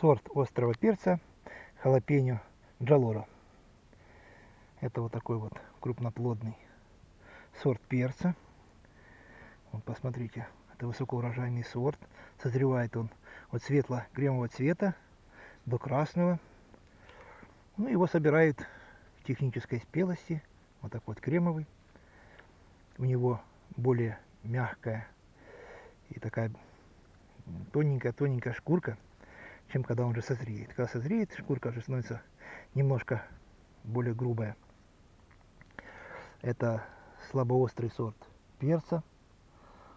сорт острого перца халапеньо джалора. Это вот такой вот крупноплодный сорт перца. Вот посмотрите, это высокоурожайный сорт. Созревает он от светло-кремового цвета до красного. Ну, его собирают в технической спелости. Вот так вот кремовый. У него более мягкая и такая тоненькая-тоненькая шкурка чем когда он уже созреет. Когда созреет, шкурка уже становится немножко более грубая. Это слабоострый сорт перца.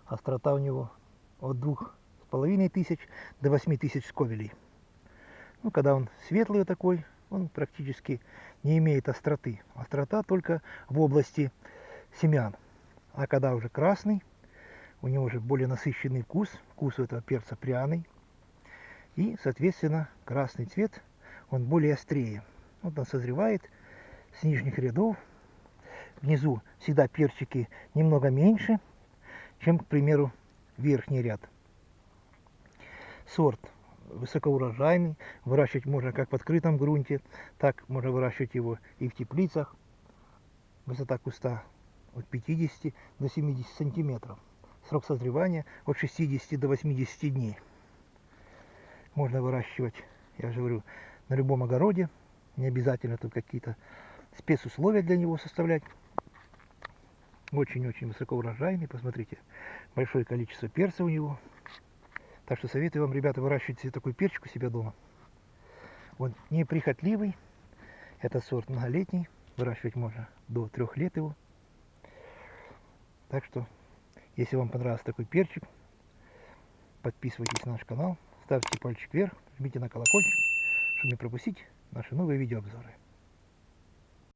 Острота у него от двух с половиной тысяч до восьми тысяч сковелей. Ну, когда он светлый такой, он практически не имеет остроты. Острота только в области семян. А когда уже красный, у него уже более насыщенный вкус. Вкус у этого перца пряный. И, соответственно, красный цвет, он более острее. Вот он созревает с нижних рядов. Внизу всегда перчики немного меньше, чем, к примеру, верхний ряд. Сорт высокоурожайный. Выращивать можно как в открытом грунте, так можно выращивать его и в теплицах. Высота куста от 50 до 70 сантиметров. Срок созревания от 60 до 80 дней можно выращивать, я же говорю, на любом огороде. Не обязательно тут какие-то спецусловия для него составлять. Очень-очень высокоурожайный, посмотрите, большое количество перца у него. Так что советую вам, ребята, выращивать себе такой перчик у себя дома. Он неприхотливый, это сорт многолетний, выращивать можно до трех лет его. Так что, если вам понравился такой перчик, подписывайтесь на наш канал, ставьте пальчик вверх, жмите на колокольчик, чтобы не пропустить наши новые видеообзоры.